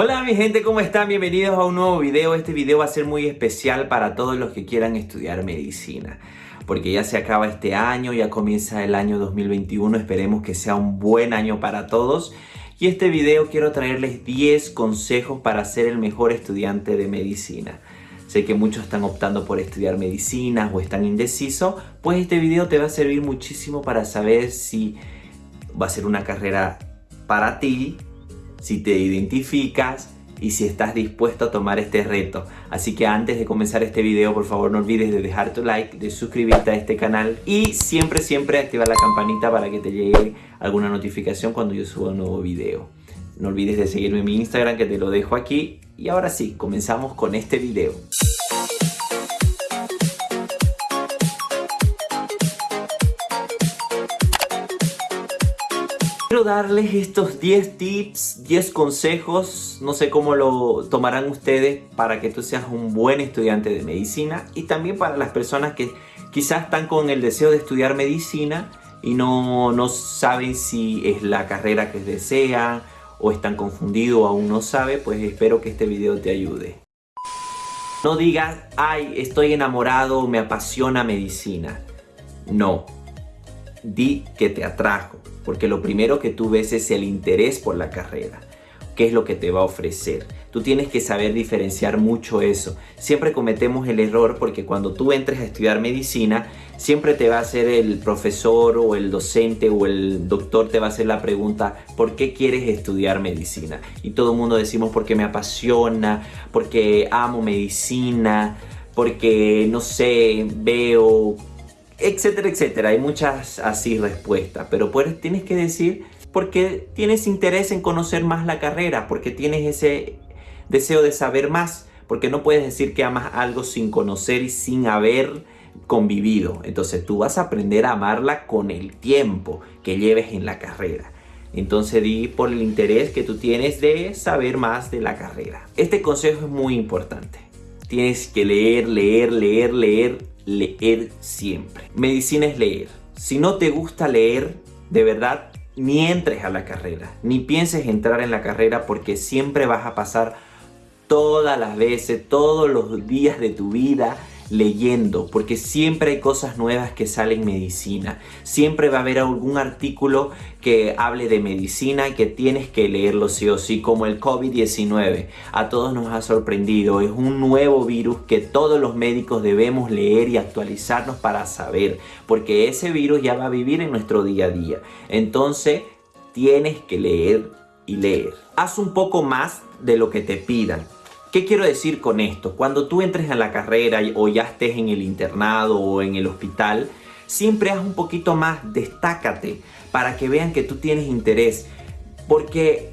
Hola mi gente, ¿cómo están? Bienvenidos a un nuevo video. Este video va a ser muy especial para todos los que quieran estudiar medicina. Porque ya se acaba este año, ya comienza el año 2021. Esperemos que sea un buen año para todos. Y este video quiero traerles 10 consejos para ser el mejor estudiante de medicina. Sé que muchos están optando por estudiar medicina o están indecisos, pues este video te va a servir muchísimo para saber si va a ser una carrera para ti si te identificas y si estás dispuesto a tomar este reto. Así que antes de comenzar este video, por favor no olvides de dejar tu like, de suscribirte a este canal y siempre, siempre activar la campanita para que te llegue alguna notificación cuando yo suba un nuevo video. No olvides de seguirme en mi Instagram que te lo dejo aquí. Y ahora sí, comenzamos con este video. Quiero darles estos 10 tips, 10 consejos, no sé cómo lo tomarán ustedes para que tú seas un buen estudiante de medicina y también para las personas que quizás están con el deseo de estudiar medicina y no, no saben si es la carrera que desean o están confundidos o aún no sabe, pues espero que este video te ayude. No digas, ay, estoy enamorado, me apasiona medicina. No, di que te atrajo porque lo primero que tú ves es el interés por la carrera. ¿Qué es lo que te va a ofrecer? Tú tienes que saber diferenciar mucho eso. Siempre cometemos el error porque cuando tú entres a estudiar medicina, siempre te va a hacer el profesor o el docente o el doctor te va a hacer la pregunta ¿por qué quieres estudiar medicina? Y todo el mundo decimos porque me apasiona, porque amo medicina, porque no sé, veo etcétera, etcétera. Hay muchas así respuestas, pero tienes que decir porque tienes interés en conocer más la carrera, porque tienes ese deseo de saber más, porque no puedes decir que amas algo sin conocer y sin haber convivido. Entonces tú vas a aprender a amarla con el tiempo que lleves en la carrera. Entonces di por el interés que tú tienes de saber más de la carrera. Este consejo es muy importante. Tienes que leer, leer, leer, leer leer siempre. Medicina es leer. Si no te gusta leer, de verdad, ni entres a la carrera, ni pienses entrar en la carrera porque siempre vas a pasar todas las veces, todos los días de tu vida leyendo, porque siempre hay cosas nuevas que salen en medicina. Siempre va a haber algún artículo que hable de medicina y que tienes que leerlo sí o sí, como el COVID-19. A todos nos ha sorprendido, es un nuevo virus que todos los médicos debemos leer y actualizarnos para saber, porque ese virus ya va a vivir en nuestro día a día. Entonces, tienes que leer y leer. Haz un poco más de lo que te pidan ¿Qué quiero decir con esto? Cuando tú entres a la carrera o ya estés en el internado o en el hospital, siempre haz un poquito más, destácate para que vean que tú tienes interés. Porque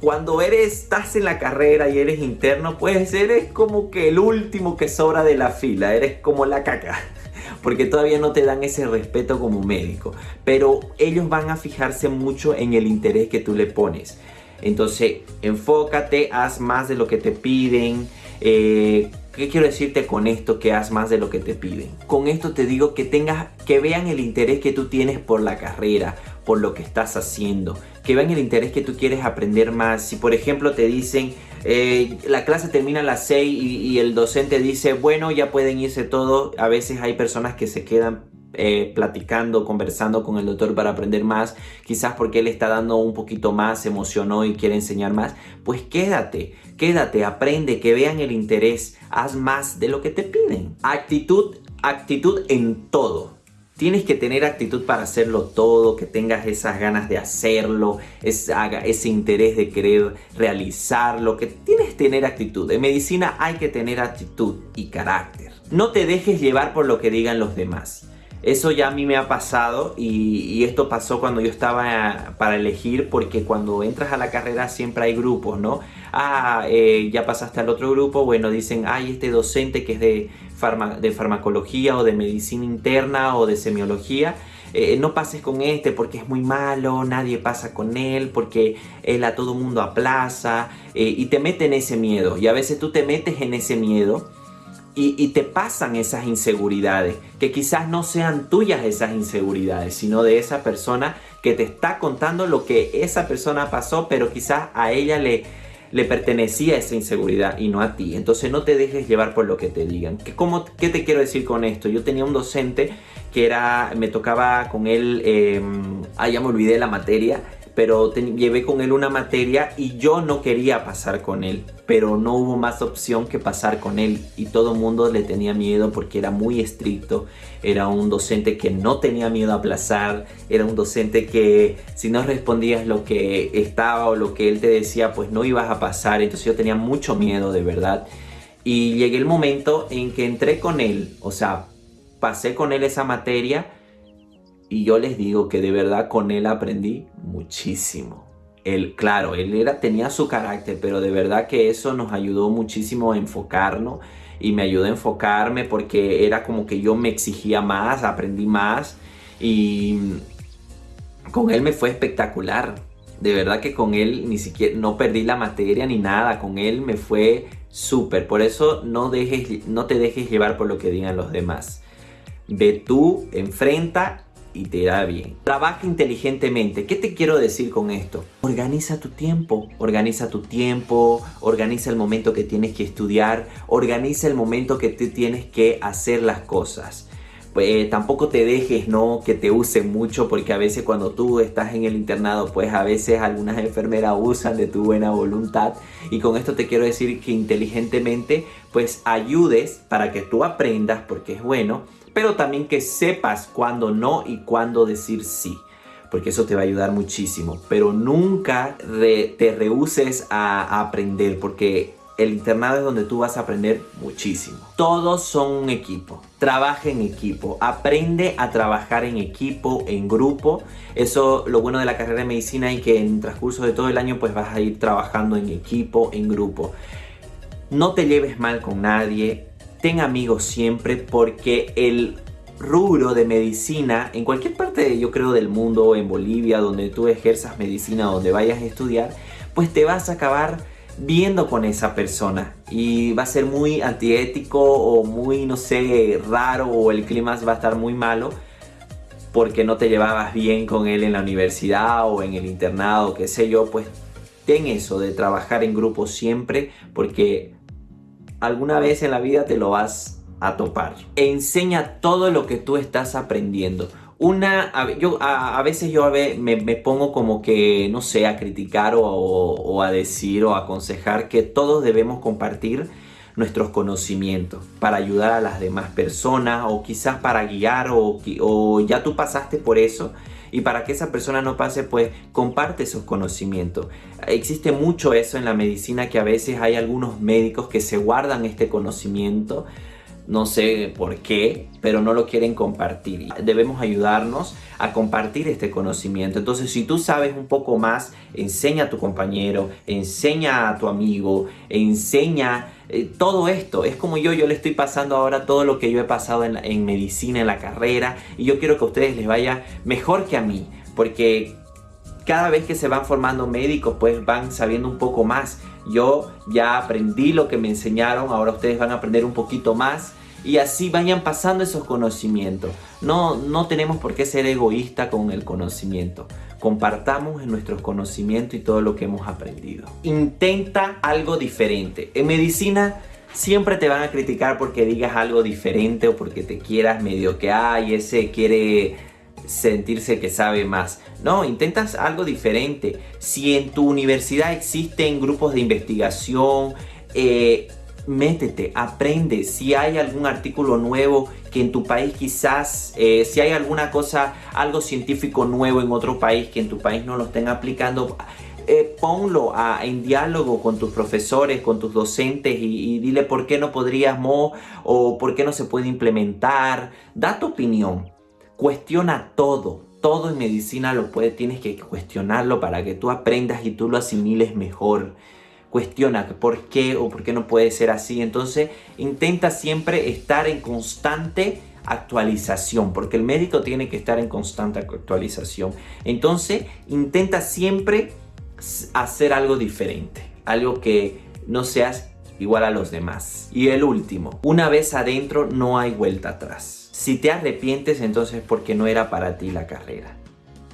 cuando eres, estás en la carrera y eres interno, pues eres como que el último que sobra de la fila, eres como la caca. Porque todavía no te dan ese respeto como médico. Pero ellos van a fijarse mucho en el interés que tú le pones. Entonces, enfócate, haz más de lo que te piden. Eh, ¿Qué quiero decirte con esto? Que haz más de lo que te piden. Con esto te digo que tengas, que vean el interés que tú tienes por la carrera, por lo que estás haciendo. Que vean el interés que tú quieres aprender más. Si por ejemplo te dicen, eh, la clase termina a las 6 y, y el docente dice, bueno, ya pueden irse todos. A veces hay personas que se quedan eh, platicando, conversando con el doctor para aprender más, quizás porque él está dando un poquito más, se emocionó y quiere enseñar más, pues quédate, quédate, aprende, que vean el interés, haz más de lo que te piden. Actitud, actitud en todo. Tienes que tener actitud para hacerlo todo, que tengas esas ganas de hacerlo, ese interés de querer realizarlo, que tienes que tener actitud. En medicina hay que tener actitud y carácter. No te dejes llevar por lo que digan los demás. Eso ya a mí me ha pasado y, esto pasó cuando yo estaba para elegir porque cuando entras a la carrera siempre hay grupos, ¿no? Ah, eh, ya pasaste al otro grupo, bueno, dicen, ay, este docente que es de, de farmacología o de medicina interna o de semiología, eh, no pases con este porque es muy malo, nadie pasa con él, porque él a todo mundo aplaza eh, y te mete en ese miedo y a veces tú te metes en ese miedo y, te pasan esas inseguridades, que quizás no sean tuyas esas inseguridades, sino de esa persona que te está contando lo que esa persona pasó, pero quizás a ella le, le pertenecía esa inseguridad y no a ti. Entonces no te dejes llevar por lo que te digan. ¿Qué, qué te quiero decir con esto? Yo tenía un docente que era, me tocaba con él, eh, ah, ya me olvidé la materia, pero llevé con él una materia y yo no quería pasar con él, pero no hubo más opción que pasar con él y todo mundo le tenía miedo porque era muy estricto, era un docente que no tenía miedo a aplazar, era un docente que si no respondías lo que estaba o lo que él te decía, pues no ibas a pasar, entonces yo tenía mucho miedo de verdad. Y llegué el momento en que entré con él, o sea, pasé con él esa materia y yo les digo que de verdad con él aprendí muchísimo. Él, claro, él era, tenía su carácter, pero de verdad que eso nos ayudó muchísimo a enfocarnos y me ayudó a enfocarme porque era como que yo me exigía más, aprendí más y con él me fue espectacular. De verdad que con él ni siquiera no perdí la materia ni nada, con él me fue súper. Por eso no, dejes, no te dejes llevar por lo que digan los demás. Ve tú, enfrenta y te irá bien. Trabaja inteligentemente. ¿Qué te quiero decir con esto? Organiza tu tiempo, organiza tu tiempo, organiza el momento que tienes que estudiar, organiza el momento que tú tienes que hacer las cosas. Pues, tampoco te dejes no que te usen mucho porque a veces cuando tú estás en el internado pues a veces algunas enfermeras usan de tu buena voluntad y con esto te quiero decir que inteligentemente pues ayudes para que tú aprendas porque es bueno pero también que sepas cuándo no y cuándo decir sí porque eso te va a ayudar muchísimo. Pero nunca te rehuses a, aprender, porque el internado es donde tú vas a aprender muchísimo. Todos son un equipo. Trabaja en equipo. Aprende a trabajar en equipo, en grupo. Eso lo bueno de la carrera de medicina y que en transcurso de todo el año pues vas a ir trabajando en equipo, en grupo. No te lleves mal con nadie ten amigos siempre porque el rubro de medicina en cualquier parte yo creo del mundo, en Bolivia, donde tú ejerzas medicina, donde vayas a estudiar, pues te vas a acabar viendo con esa persona y va a ser muy antiético o muy, no sé, raro o el clima va a estar muy malo porque no te llevabas bien con él en la universidad o en el internado, qué sé yo, pues ten eso de trabajar en grupo siempre porque alguna vez en la vida te lo vas a topar. Enseña todo lo que tú estás aprendiendo. Una, yo, a, veces yo me, pongo como que, no sé, a criticar o, a decir o a aconsejar que todos debemos compartir nuestros conocimientos para ayudar a las demás personas o quizás para guiar o, o ya tú pasaste por eso y para que esa persona no pase, pues comparte esos conocimientos. Existe mucho eso en la medicina que a veces hay algunos médicos que se guardan este conocimiento no sé por qué, pero no lo quieren compartir. Debemos ayudarnos a compartir este conocimiento. Entonces, si tú sabes un poco más, enseña a tu compañero, enseña a tu amigo, enseña eh, todo esto. Es como yo, yo le estoy pasando ahora todo lo que yo he pasado en, medicina, en la carrera, y yo quiero que a ustedes les vaya mejor que a mí, porque cada vez que se van formando médicos, pues van sabiendo un poco más. Yo ya aprendí lo que me enseñaron, ahora ustedes van a aprender un poquito más y así vayan pasando esos conocimientos. No, no tenemos por qué ser egoísta con el conocimiento. Compartamos nuestros conocimientos y todo lo que hemos aprendido. Intenta algo diferente. En medicina siempre te van a criticar porque digas algo diferente o porque te quieras medio que, ay, ese quiere sentirse que sabe más. No, intentas algo diferente. Si en tu universidad existen grupos de investigación, eh, métete, aprende. Si hay algún artículo nuevo que en tu país quizás, eh, si hay alguna cosa, algo científico nuevo en otro país que en tu país no lo estén aplicando, eh, ponlo en diálogo con tus profesores, con tus docentes y, y, dile por qué no podríamos o por qué no se puede implementar. Da tu opinión, cuestiona todo. Todo en medicina lo puedes, tienes que cuestionarlo para que tú aprendas y tú lo asimiles mejor cuestiona por qué o por qué no puede ser así. Entonces intenta siempre estar en constante actualización, porque el médico tiene que estar en constante actualización. Entonces intenta siempre hacer algo diferente, algo que no seas igual a los demás. Y el último, una vez adentro no hay vuelta atrás. Si te arrepientes entonces porque no era para ti la carrera.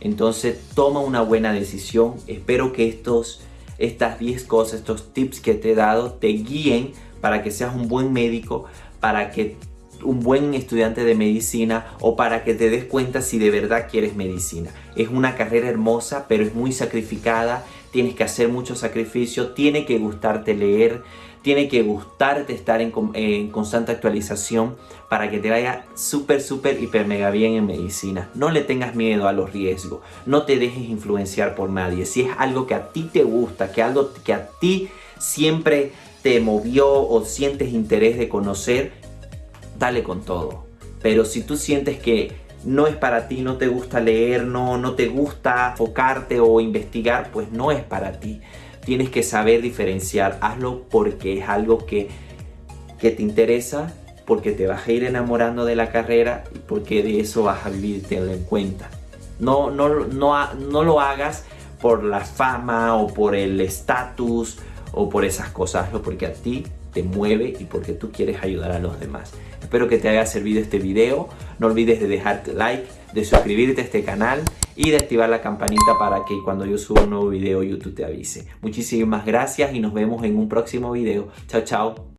Entonces toma una buena decisión. Espero que estos estas 10 cosas, estos tips que te he dado te guíen para que seas un buen médico, para que un buen estudiante de medicina o para que te des cuenta si de verdad quieres medicina. Es una carrera hermosa, pero es muy sacrificada, tienes que hacer mucho sacrificio, tiene que gustarte leer, tiene que gustarte estar en, constante actualización para que te vaya súper, súper, hiper, mega bien en medicina. No le tengas miedo a los riesgos, no te dejes influenciar por nadie. Si es algo que a ti te gusta, que algo que a ti siempre te movió o sientes interés de conocer, dale con todo. Pero si tú sientes que no es para ti, no te gusta leer, no, no te gusta enfocarte o investigar, pues no es para ti. Tienes que saber diferenciar, hazlo porque es algo que, que te interesa, porque te vas a ir enamorando de la carrera y porque de eso vas a vivir, tenlo en cuenta. No, no, no, no lo hagas por la fama o por el estatus o por esas cosas, hazlo porque a ti te mueve y porque tú quieres ayudar a los demás. Espero que te haya servido este video. No olvides de dejarte like, de suscribirte a este canal y de activar la campanita para que cuando yo suba un nuevo video YouTube te avise. Muchísimas gracias y nos vemos en un próximo video. Chao, chao.